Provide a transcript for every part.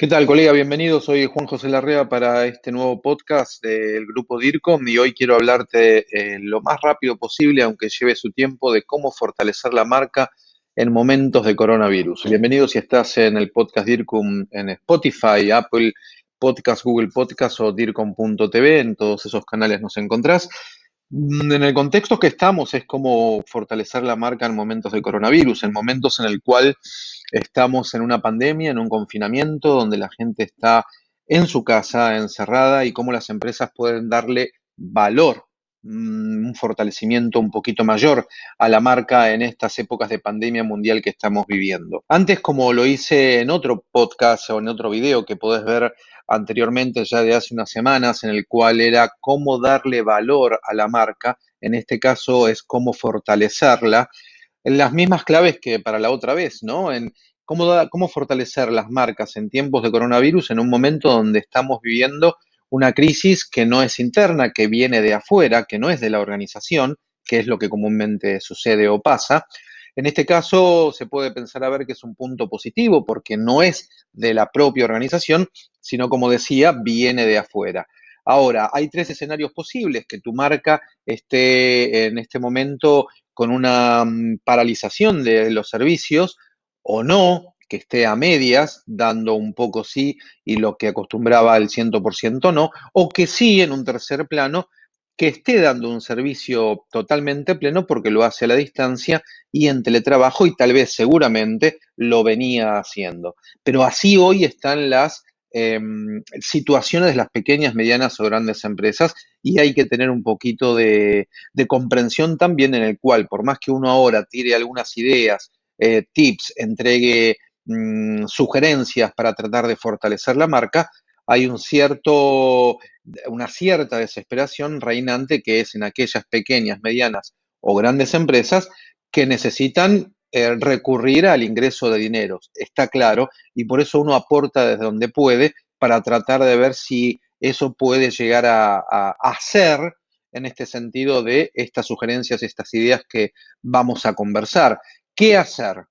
¿Qué tal, colega? Bienvenido. Soy Juan José Larrea para este nuevo podcast del grupo DIRCOM y hoy quiero hablarte eh, lo más rápido posible, aunque lleve su tiempo, de cómo fortalecer la marca en momentos de coronavirus. Bienvenido si estás en el podcast DIRCOM en Spotify, Apple Podcast, Google Podcast o DIRCOM.tv. En todos esos canales nos encontrás. Mm, en el contexto que estamos es cómo fortalecer la marca en momentos de coronavirus, en momentos en el cual estamos en una pandemia, en un confinamiento, donde la gente está en su casa, encerrada, y cómo las empresas pueden darle valor, un fortalecimiento un poquito mayor a la marca en estas épocas de pandemia mundial que estamos viviendo. Antes, como lo hice en otro podcast o en otro video que podés ver anteriormente, ya de hace unas semanas, en el cual era cómo darle valor a la marca, en este caso es cómo fortalecerla, en las mismas claves que para la otra vez, ¿no? En cómo, cómo fortalecer las marcas en tiempos de coronavirus en un momento donde estamos viviendo una crisis que no es interna, que viene de afuera, que no es de la organización, que es lo que comúnmente sucede o pasa, en este caso se puede pensar a ver que es un punto positivo porque no es de la propia organización, sino como decía, viene de afuera. Ahora, hay tres escenarios posibles, que tu marca esté en este momento con una mm, paralización de los servicios o no, que esté a medias, dando un poco sí y lo que acostumbraba el 100% no, o que sí en un tercer plano que esté dando un servicio totalmente pleno porque lo hace a la distancia y en teletrabajo y tal vez seguramente lo venía haciendo. Pero así hoy están las em, situaciones de las pequeñas, medianas o grandes empresas y hay que tener un poquito de, comprensión también en el cual, por más que uno ahora tire algunas ideas, eh, tips, entregue mm, sugerencias para tratar de fortalecer la marca, hay un cierto, una cierta desesperación reinante que es en aquellas pequeñas, medianas o grandes empresas que necesitan eh, recurrir al ingreso de dinero, está claro, y por eso uno aporta desde donde puede para tratar de ver si eso puede llegar a, a hacer en este sentido de estas sugerencias, estas ideas que vamos a conversar. ¿Qué hacer?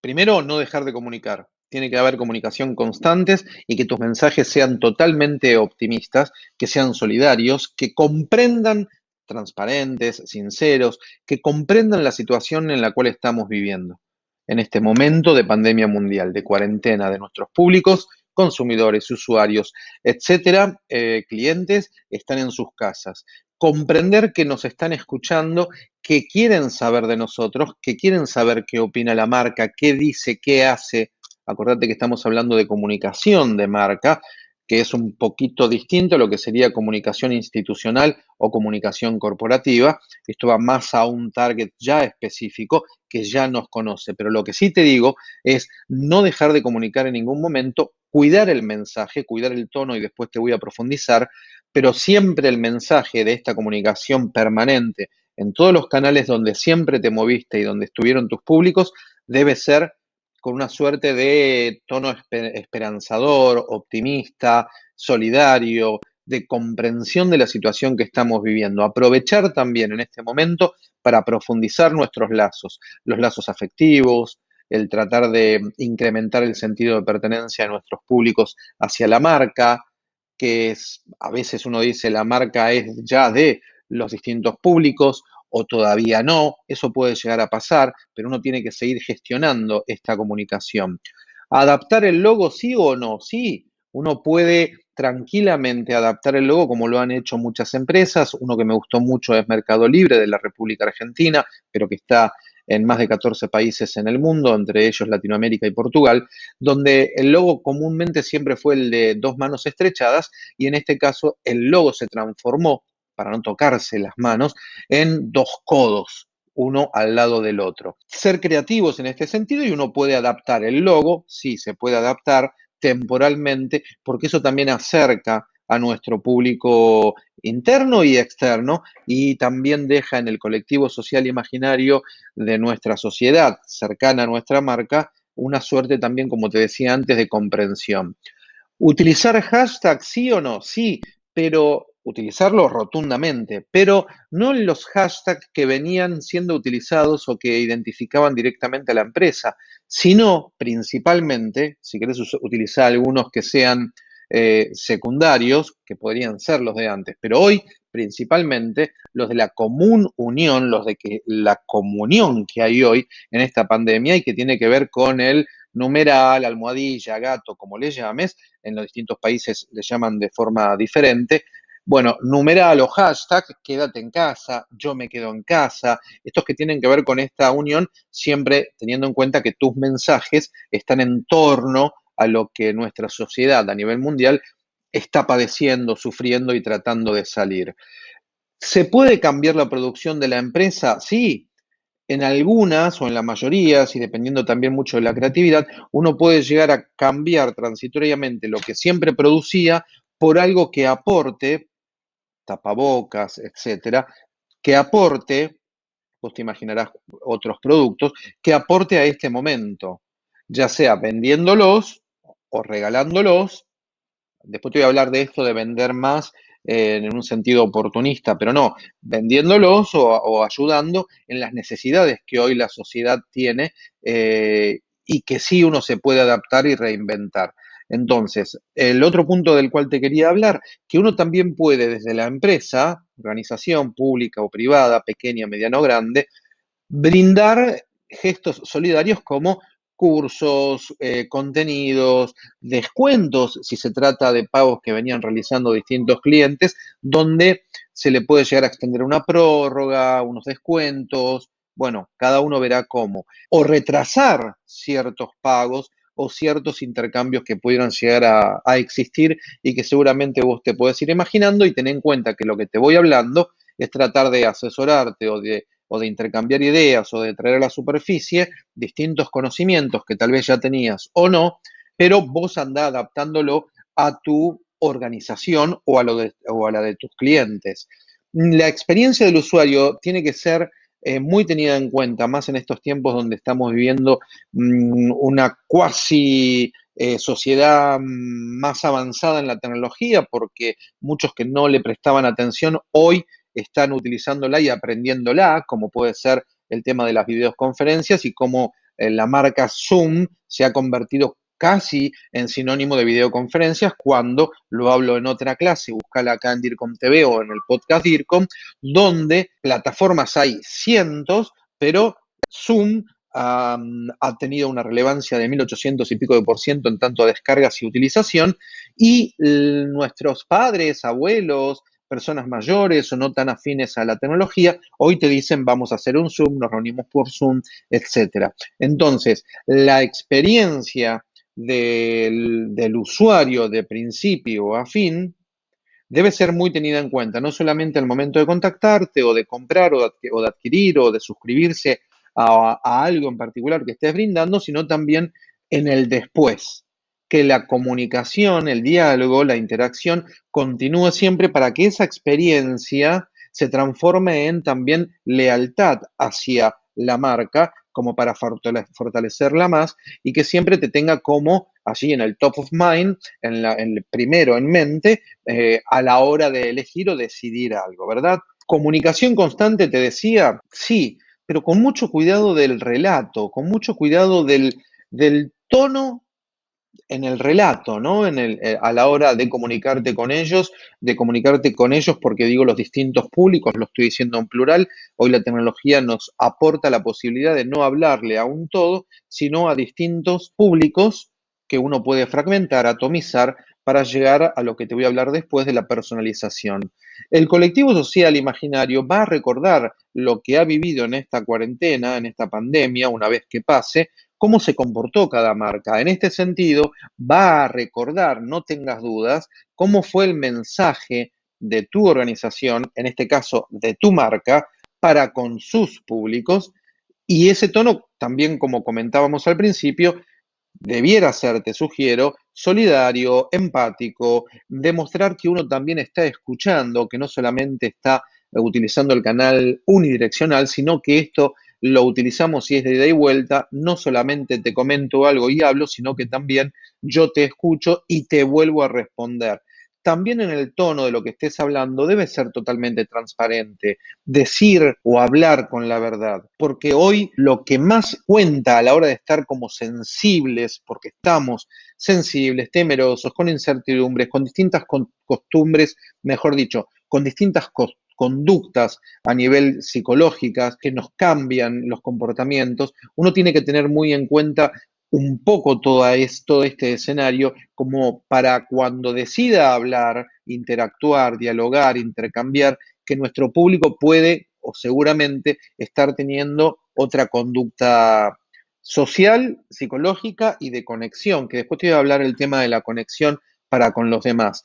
Primero, no dejar de comunicar tiene que haber comunicación constantes y que tus mensajes sean totalmente optimistas, que sean solidarios, que comprendan transparentes, sinceros, que comprendan la situación en la cual estamos viviendo en este momento de pandemia mundial, de cuarentena de nuestros públicos, consumidores, usuarios, etcétera, eh, clientes, están en sus casas. Comprender que nos están escuchando, que quieren saber de nosotros, que quieren saber qué opina la marca, qué dice, qué hace, Acordate que estamos hablando de comunicación de marca, que es un poquito distinto a lo que sería comunicación institucional o comunicación corporativa. Esto va más a un target ya específico que ya nos conoce. Pero lo que sí te digo es no dejar de comunicar en ningún momento, cuidar el mensaje, cuidar el tono y después te voy a profundizar, pero siempre el mensaje de esta comunicación permanente en todos los canales donde siempre te moviste y donde estuvieron tus públicos debe ser con una suerte de tono esperanzador, optimista, solidario, de comprensión de la situación que estamos viviendo. Aprovechar también en este momento para profundizar nuestros lazos, los lazos afectivos, el tratar de incrementar el sentido de pertenencia de nuestros públicos hacia la marca, que es, a veces uno dice la marca es ya de los distintos públicos o todavía no, eso puede llegar a pasar, pero uno tiene que seguir gestionando esta comunicación. ¿Adaptar el logo sí o no? Sí, uno puede tranquilamente adaptar el logo como lo han hecho muchas empresas. Uno que me gustó mucho es Mercado Libre de la República Argentina, pero que está en más de 14 países en el mundo, entre ellos Latinoamérica y Portugal, donde el logo comúnmente siempre fue el de dos manos estrechadas y en este caso el logo se transformó para no tocarse las manos, en dos codos, uno al lado del otro. Ser creativos en este sentido y uno puede adaptar el logo, sí, se puede adaptar temporalmente, porque eso también acerca a nuestro público interno y externo y también deja en el colectivo social imaginario de nuestra sociedad cercana a nuestra marca una suerte también, como te decía antes, de comprensión. ¿Utilizar hashtag sí o no? Sí, pero utilizarlo rotundamente, pero no en los hashtags que venían siendo utilizados o que identificaban directamente a la empresa, sino principalmente, si querés utilizar algunos que sean eh, secundarios, que podrían ser los de antes, pero hoy principalmente los de la común unión, los de que la comunión que hay hoy en esta pandemia y que tiene que ver con el numeral, almohadilla, gato, como le llames, en los distintos países le llaman de forma diferente, bueno, numeral o hashtag, quédate en casa, yo me quedo en casa, estos que tienen que ver con esta unión, siempre teniendo en cuenta que tus mensajes están en torno a lo que nuestra sociedad a nivel mundial está padeciendo, sufriendo y tratando de salir. ¿Se puede cambiar la producción de la empresa? Sí, en algunas o en la mayoría, y dependiendo también mucho de la creatividad, uno puede llegar a cambiar transitoriamente lo que siempre producía por algo que aporte tapabocas, etcétera, que aporte, vos te imaginarás otros productos, que aporte a este momento, ya sea vendiéndolos o regalándolos. Después te voy a hablar de esto de vender más eh, en un sentido oportunista, pero no, vendiéndolos o, ayudando en las necesidades que hoy la sociedad tiene eh, y que sí uno se puede adaptar y reinventar. Entonces, el otro punto del cual te quería hablar, que uno también puede desde la empresa, organización pública o privada, pequeña, mediana o grande, brindar gestos solidarios como cursos, eh, contenidos, descuentos, si se trata de pagos que venían realizando distintos clientes, donde se le puede llegar a extender una prórroga, unos descuentos, bueno, cada uno verá cómo, o retrasar ciertos pagos o ciertos intercambios que pudieran llegar a, existir y que seguramente vos te puedes ir imaginando y ten en cuenta que lo que te voy hablando es tratar de asesorarte o de, o de intercambiar ideas o de traer a la superficie distintos conocimientos que tal vez ya tenías o no, pero vos andá adaptándolo a tu organización o a, lo o a la de tus clientes. La experiencia del usuario tiene que ser eh, muy tenida en cuenta, más en estos tiempos donde estamos viviendo mm, una cuasi eh, sociedad más avanzada en la tecnología, porque muchos que no le prestaban atención hoy están utilizándola y aprendiéndola, como puede ser el tema de las videoconferencias y cómo eh, la marca Zoom se ha convertido casi en sinónimo de videoconferencias cuando lo hablo en otra clase, búscala acá en DIRCOM TV o en el podcast DIRCOM, donde plataformas hay cientos, pero Zoom ha tenido una relevancia de 1800 y pico de por ciento en tanto a descargas y utilización, y nuestros padres, abuelos, personas mayores o no tan afines a la tecnología, hoy te dicen vamos a hacer un Zoom, nos reunimos por Zoom, etc. Entonces, la experiencia del, usuario de principio a fin debe ser muy tenida en cuenta, no solamente al momento de contactarte o de comprar o de, adquirir o de suscribirse a, a, algo en particular que estés brindando, sino también en el después, que la comunicación, el diálogo, la interacción continúe siempre para que esa experiencia se transforme en también lealtad hacia la marca como para fortalecerla más y que siempre te tenga como allí en el top of mind, en, el primero en mente, eh, a la hora de elegir o decidir algo, ¿verdad? Comunicación constante, te decía, sí, pero con mucho cuidado del relato, con mucho cuidado del, del tono en el relato, ¿no? En el, eh, a la hora de comunicarte con ellos, de comunicarte con ellos porque digo los distintos públicos, lo estoy diciendo en plural, hoy la tecnología nos aporta la posibilidad de no hablarle a un todo, sino a distintos públicos que uno puede fragmentar, atomizar, para llegar a lo que te voy a hablar después de la personalización. El colectivo social imaginario va a recordar lo que ha vivido en esta cuarentena, en esta pandemia, una vez que pase, cómo se comportó cada marca. En este sentido, va a recordar, no tengas dudas, cómo fue el mensaje de tu organización, en este caso de tu marca, para con sus públicos. Y ese tono, también como comentábamos al principio, debiera ser, te sugiero, solidario, empático, demostrar que uno también está escuchando, que no solamente está utilizando el canal unidireccional, sino que esto lo utilizamos si es de ida y vuelta, no solamente te comento algo y hablo, sino que también yo te escucho y te vuelvo a responder. también en el tono de lo que estés hablando debe ser totalmente transparente, decir o hablar con la verdad, porque hoy lo que más cuenta a la hora de estar como sensibles, porque estamos sensibles, temerosos, con incertidumbres, con distintas costumbres, mejor dicho, con distintas conductas a nivel psicológicas que nos cambian los comportamientos, uno tiene que tener muy en cuenta un poco todo esto, este escenario, como para cuando decida hablar, interactuar, dialogar, intercambiar, que nuestro público puede o seguramente estar teniendo otra conducta social, psicológica y de conexión, que después te voy a hablar el tema de la conexión para con los demás.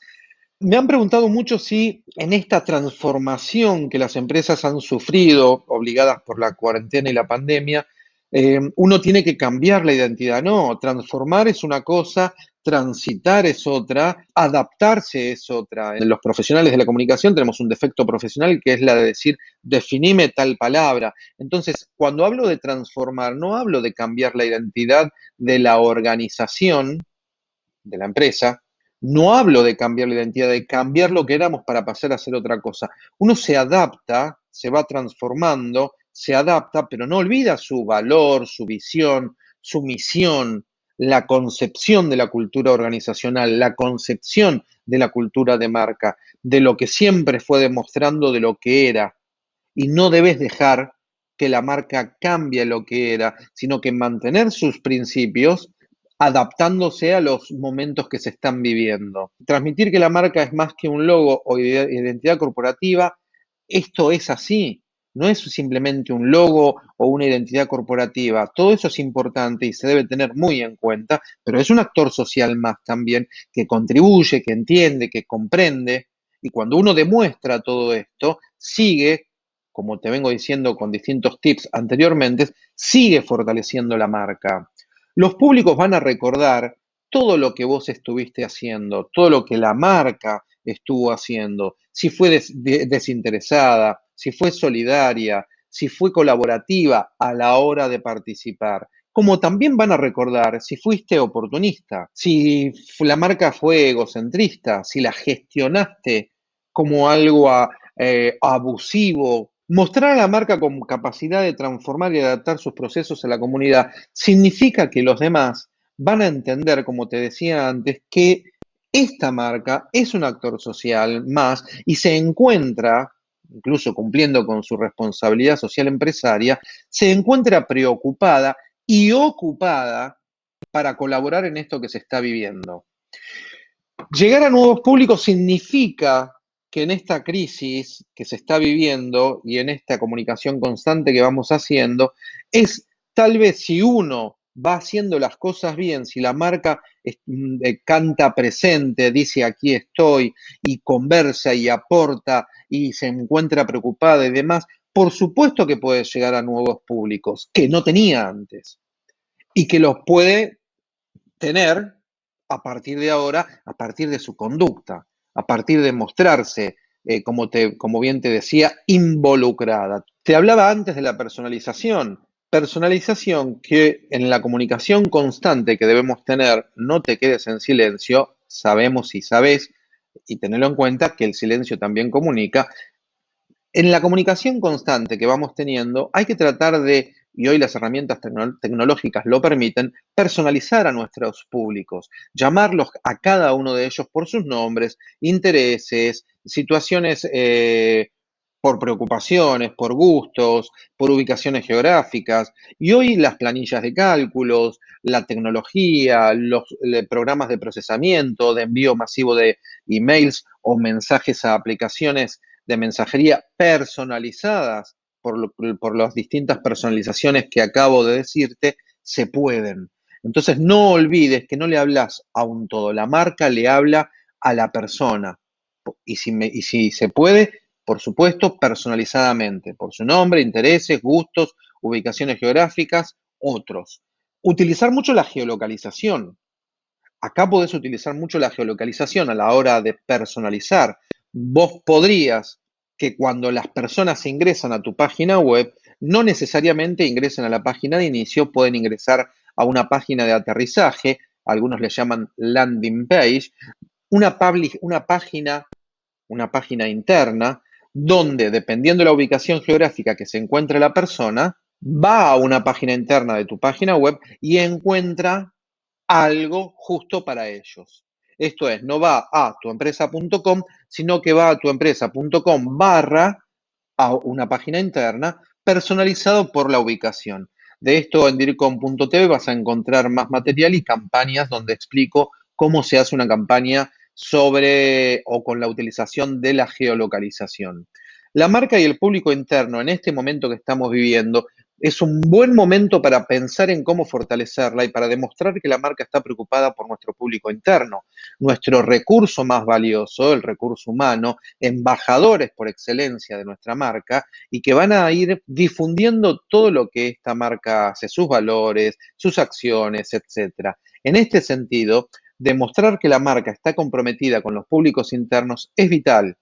Me han preguntado mucho si en esta transformación que las empresas han sufrido, obligadas por la cuarentena y la pandemia, eh, uno tiene que cambiar la identidad. No, transformar es una cosa, transitar es otra, adaptarse es otra. En los profesionales de la comunicación tenemos un defecto profesional que es la de decir, definime tal palabra. Entonces, cuando hablo de transformar, no hablo de cambiar la identidad de la organización, de la empresa, no hablo de cambiar la identidad, de cambiar lo que éramos para pasar a ser otra cosa. Uno se adapta, se va transformando, se adapta, pero no olvida su valor, su visión, su misión, la concepción de la cultura organizacional, la concepción de la cultura de marca, de lo que siempre fue demostrando de lo que era. Y no debes dejar que la marca cambie lo que era, sino que mantener sus principios adaptándose a los momentos que se están viviendo. Transmitir que la marca es más que un logo o identidad corporativa, esto es así no es simplemente un logo o una identidad corporativa. Todo eso es importante y se debe tener muy en cuenta, pero es un actor social más también que contribuye, que entiende, que comprende. Y cuando uno demuestra todo esto, sigue, como te vengo diciendo con distintos tips anteriormente, sigue fortaleciendo la marca. Los públicos van a recordar todo lo que vos estuviste haciendo, todo lo que la marca estuvo haciendo, si fue desinteresada, si fue solidaria, si fue colaborativa a la hora de participar. Como también van a recordar si fuiste oportunista, si la marca fue egocentrista, si la gestionaste como algo eh, abusivo. Mostrar a la marca con capacidad de transformar y adaptar sus procesos a la comunidad significa que los demás van a entender, como te decía antes, que esta marca es un actor social más y se encuentra incluso cumpliendo con su responsabilidad social empresaria, se encuentra preocupada y ocupada para colaborar en esto que se está viviendo. Llegar a nuevos públicos significa que en esta crisis que se está viviendo y en esta comunicación constante que vamos haciendo, es tal vez si uno va haciendo las cosas bien, si la marca mm, eh, canta presente, dice aquí estoy y conversa y aporta y se encuentra preocupada y demás, por supuesto que puede llegar a nuevos públicos que no tenía antes y que los puede tener a partir de ahora, a partir de su conducta, a partir de mostrarse, eh, como, como bien te decía, involucrada. Te hablaba antes de la personalización. Personalización que en la comunicación constante que debemos tener, no te quedes en silencio, sabemos y sabes y tenerlo en cuenta que el silencio también comunica. En la comunicación constante que vamos teniendo, hay que tratar de, y hoy las herramientas tecnológicas lo permiten, personalizar a nuestros públicos, llamarlos a cada uno de ellos por sus nombres, intereses, situaciones eh, por preocupaciones, por gustos, por ubicaciones geográficas. Y hoy las planillas de cálculos, la tecnología, los programas de procesamiento, de envío masivo de emails o mensajes a aplicaciones de mensajería personalizadas por, las distintas personalizaciones que acabo de decirte, se pueden. Entonces no olvides que no le hablas a un todo, la marca le habla a la persona. Y si, y si se puede, por supuesto, personalizadamente, por su nombre, intereses, gustos, ubicaciones geográficas, otros. Utilizar mucho la geolocalización. Acá podés utilizar mucho la geolocalización a la hora de personalizar. Vos podrías que cuando las personas ingresan a tu página web, no necesariamente ingresen a la página de inicio, pueden ingresar a una página de aterrizaje, algunos le llaman landing page, una, una página interna, donde dependiendo de la ubicación geográfica que se encuentre la persona, va a una página interna de tu página web y encuentra algo justo para ellos. Esto es, no va a tuempresa.com, sino que va a tuempresa.com barra a una página interna personalizado por la ubicación. De esto en dircom.tv vas a encontrar más material y campañas donde explico cómo se hace una campaña sobre o con la utilización de la geolocalización. La marca y el público interno en este momento que estamos viviendo es un buen momento para pensar en cómo fortalecerla y para demostrar que la marca está preocupada por nuestro público interno, nuestro recurso más valioso, el recurso humano, embajadores por excelencia de nuestra marca y que van a ir difundiendo todo lo que esta marca hace, sus valores, sus acciones, etc. En este sentido, demostrar que la marca está comprometida con los públicos internos es vital,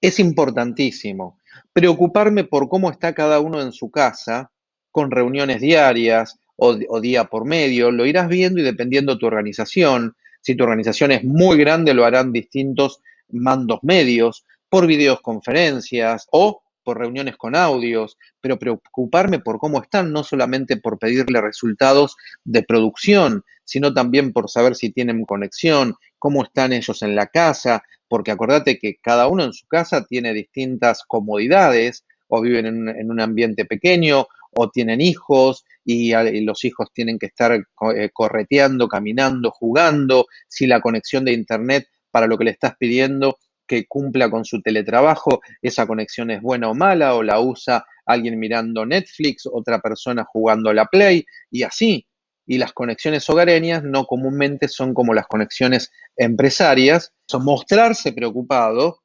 es importantísimo. Preocuparme por cómo está cada uno en su casa con reuniones diarias o, día por medio, lo irás viendo y dependiendo de tu organización. Si tu organización es muy grande, lo harán distintos mandos medios, por videoconferencias o por reuniones con audios, pero preocuparme por cómo están, no solamente por pedirle resultados de producción, sino también por saber si tienen conexión, cómo están ellos en la casa, porque acordate que cada uno en su casa tiene distintas comodidades o viven en un ambiente pequeño o tienen hijos y, los hijos tienen que estar eh, correteando, caminando, jugando, si la conexión de internet para lo que le estás pidiendo que cumpla con su teletrabajo, esa conexión es buena o mala, o la usa alguien mirando Netflix, otra persona jugando la Play, y así. Y las conexiones hogareñas no comúnmente son como las conexiones empresarias, son mostrarse preocupado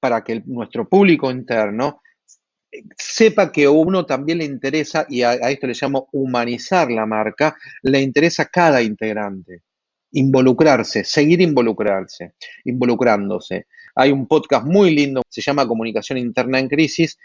para que nuestro público interno sepa que a uno también le interesa, y a, esto le llamo humanizar la marca, le interesa cada integrante. Involucrarse, seguir involucrarse, involucrándose. Hay un podcast muy lindo, se llama Comunicación Interna en Crisis,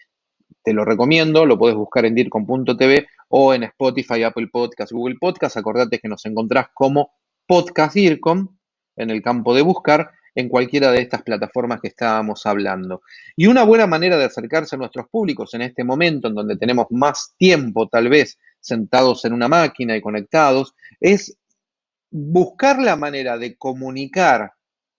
te lo recomiendo, lo puedes buscar en dircom.tv o en Spotify, Apple Podcast, Google Podcast. Acordate que nos encontrás como Podcast DIRCOM en el campo de buscar en cualquiera de estas plataformas que estábamos hablando. Y una buena manera de acercarse a nuestros públicos en este momento en donde tenemos más tiempo tal vez sentados en una máquina y conectados, es buscar la manera de comunicar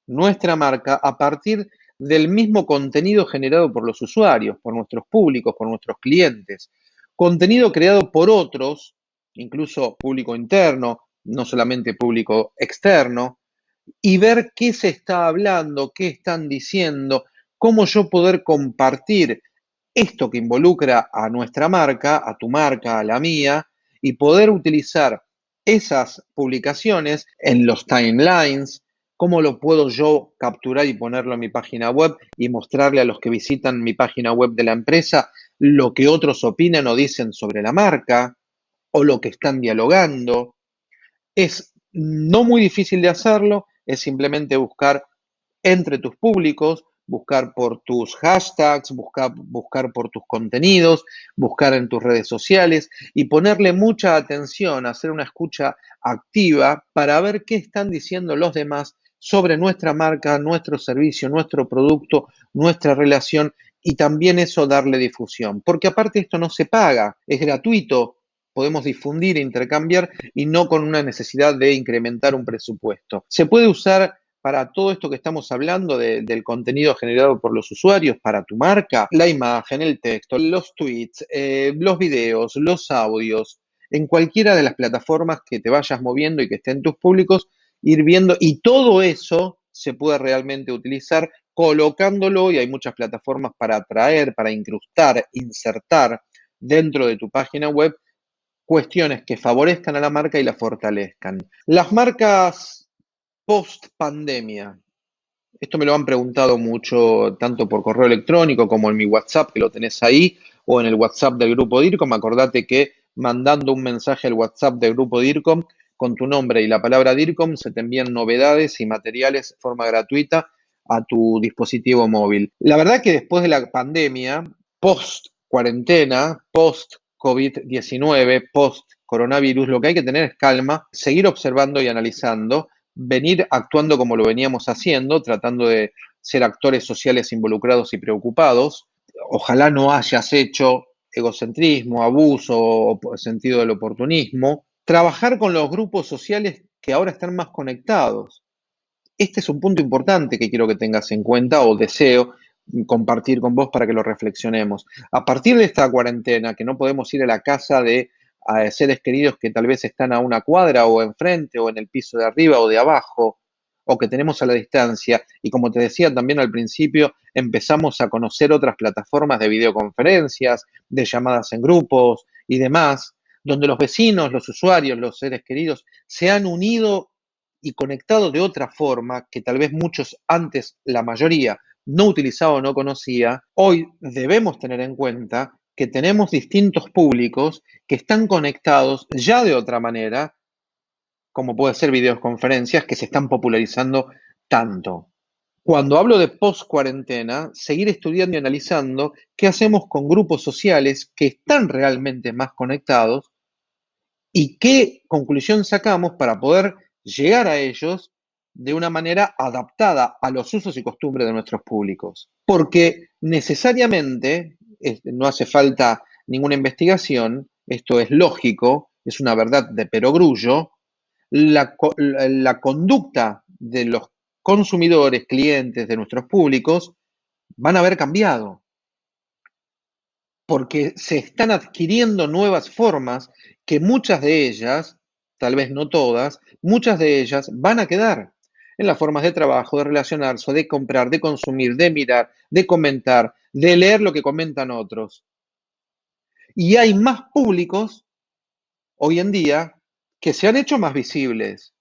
nuestra marca a partir del mismo contenido generado por los usuarios, por nuestros públicos, por nuestros clientes. Contenido creado por otros, incluso público interno, no solamente público externo, y ver qué se está hablando, qué están diciendo, cómo yo poder compartir esto que involucra a nuestra marca, a tu marca, a la mía, y poder utilizar esas publicaciones en los timelines, cómo lo puedo yo capturar y ponerlo en mi página web y mostrarle a los que visitan mi página web de la empresa lo que otros opinan o dicen sobre la marca o lo que están dialogando. Es no muy difícil de hacerlo, es simplemente buscar entre tus públicos, buscar por tus hashtags, buscar, buscar por tus contenidos, buscar en tus redes sociales y ponerle mucha atención, hacer una escucha activa para ver qué están diciendo los demás sobre nuestra marca, nuestro servicio, nuestro producto, nuestra relación y también eso darle difusión. Porque aparte esto no se paga, es gratuito, podemos difundir e intercambiar y no con una necesidad de incrementar un presupuesto. Se puede usar para todo esto que estamos hablando del contenido generado por los usuarios, para tu marca, la imagen, el texto, los tweets, eh, los videos, los audios, en cualquiera de las plataformas que te vayas moviendo y que estén tus públicos, ir viendo y todo eso se puede realmente utilizar colocándolo y hay muchas plataformas para atraer, para incrustar, insertar dentro de tu página web cuestiones que favorezcan a la marca y la fortalezcan. Las marcas post pandemia. Esto me lo han preguntado mucho, tanto por correo electrónico como en mi WhatsApp, que lo tenés ahí, o en el WhatsApp del grupo DIRCOM. Acordate que mandando un mensaje al WhatsApp del grupo DIRCOM con tu nombre y la palabra DIRCOM se te envían novedades y materiales de forma gratuita a tu dispositivo móvil. La verdad que después de la pandemia, post cuarentena, post COVID-19, post-coronavirus, lo que hay que tener es calma, seguir observando y analizando, venir actuando como lo veníamos haciendo, tratando de ser actores sociales involucrados y preocupados. Ojalá no hayas hecho egocentrismo, abuso o sentido del oportunismo. Trabajar con los grupos sociales que ahora están más conectados. Este es un punto importante que quiero que tengas en cuenta o deseo compartir con vos para que lo reflexionemos. A partir de esta cuarentena, que no podemos ir a la casa de seres queridos que tal vez están a una cuadra o enfrente o en el piso de arriba o de abajo, o que tenemos a la distancia, y como te decía también al principio, empezamos a conocer otras plataformas de videoconferencias, de llamadas en grupos y demás, donde los vecinos, los usuarios, los seres queridos se han unido y conectado de otra forma que tal vez muchos antes, la mayoría, no utilizaba o no conocía, hoy debemos tener en cuenta que tenemos distintos públicos que están conectados ya de otra manera, como puede ser videoconferencias que se están popularizando tanto. Cuando hablo de post-cuarentena, seguir estudiando y analizando qué hacemos con grupos sociales que están realmente más conectados y qué conclusión sacamos para poder llegar a ellos de una manera adaptada a los usos y costumbres de nuestros públicos. Porque necesariamente, no hace falta ninguna investigación, esto es lógico, es una verdad de perogrullo, la, la conducta de los consumidores, clientes de nuestros públicos van a haber cambiado. Porque se están adquiriendo nuevas formas que muchas de ellas, tal vez no todas, muchas de ellas van a quedar en las formas de trabajo, de relacionarse, de comprar, de consumir, de mirar, de comentar, de leer lo que comentan otros. Y hay más públicos hoy en día que se han hecho más visibles.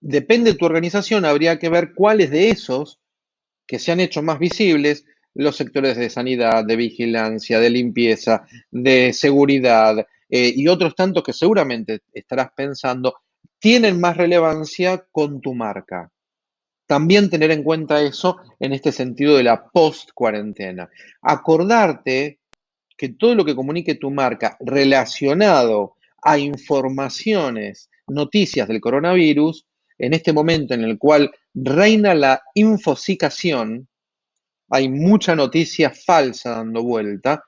Depende de tu organización, habría que ver cuáles de esos que se han hecho más visibles, los sectores de sanidad, de vigilancia, de limpieza, de seguridad eh, y otros tantos que seguramente estarás pensando, tienen más relevancia con tu marca. También tener en cuenta eso en este sentido de la post-cuarentena. Acordarte que todo lo que comunique tu marca relacionado a informaciones, noticias del coronavirus, en este momento en el cual reina la infosicación, hay mucha noticia falsa dando vuelta,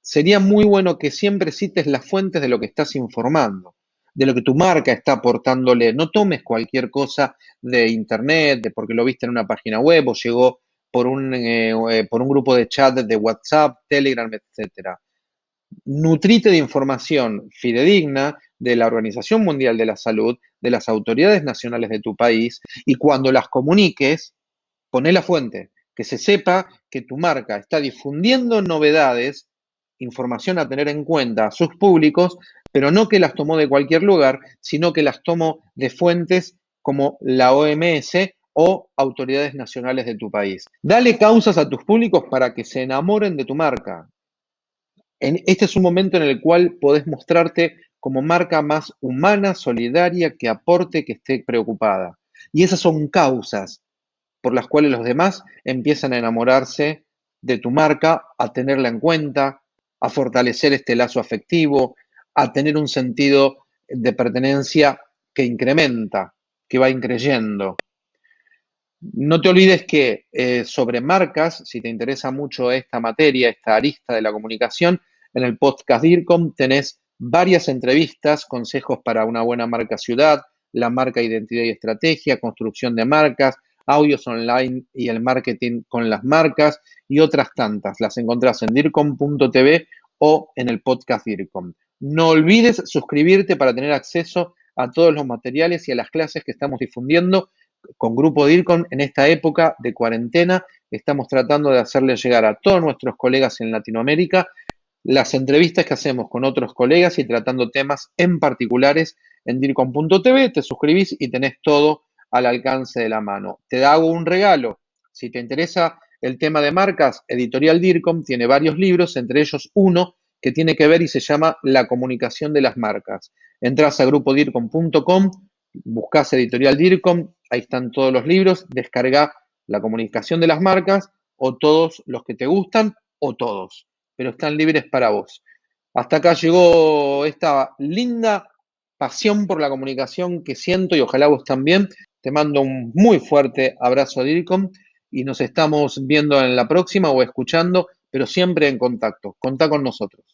sería muy bueno que siempre cites las fuentes de lo que estás informando de lo que tu marca está aportándole. No tomes cualquier cosa de internet, de porque lo viste en una página web o llegó por un, eh, eh, por un grupo de chat de WhatsApp, Telegram, etc. Nutrite de información fidedigna de la Organización Mundial de la Salud, de las autoridades nacionales de tu país, y cuando las comuniques, poné la fuente, que se sepa que tu marca está difundiendo novedades, información a tener en cuenta a sus públicos pero no que las tomó de cualquier lugar, sino que las tomó de fuentes como la OMS o autoridades nacionales de tu país. Dale causas a tus públicos para que se enamoren de tu marca. este es un momento en el cual podés mostrarte como marca más humana, solidaria, que aporte, que esté preocupada. Y esas son causas por las cuales los demás empiezan a enamorarse de tu marca, a tenerla en cuenta, a fortalecer este lazo afectivo, a tener un sentido de pertenencia que incrementa, que va increyendo. No te olvides que eh, sobre marcas, si te interesa mucho esta materia, esta arista de la comunicación, en el podcast DIRCOM tenés varias entrevistas, consejos para una buena marca ciudad, la marca identidad y estrategia, construcción de marcas, audios online y el marketing con las marcas y otras tantas. Las encontrás en dircom.tv o en el podcast DIRCOM. No olvides suscribirte para tener acceso a todos los materiales y a las clases que estamos difundiendo con Grupo DIRCON en esta época de cuarentena. Estamos tratando de hacerle llegar a todos nuestros colegas en Latinoamérica las entrevistas que hacemos con otros colegas y tratando temas en particulares en DIRCON.tv. Te suscribís y tenés todo al alcance de la mano. Te hago un regalo. Si te interesa el tema de marcas, Editorial DIRCOM tiene varios libros, entre ellos uno que tiene que ver y se llama La comunicación de las marcas. Entras a grupodircom.com, buscas editorial DIRCOM, ahí están todos los libros, descarga La comunicación de las marcas o todos los que te gustan o todos, pero están libres para vos. Hasta acá llegó esta linda pasión por la comunicación que siento y ojalá vos también. Te mando un muy fuerte abrazo DIRCOM y nos estamos viendo en la próxima o escuchando, pero siempre en contacto. Contá con nosotros.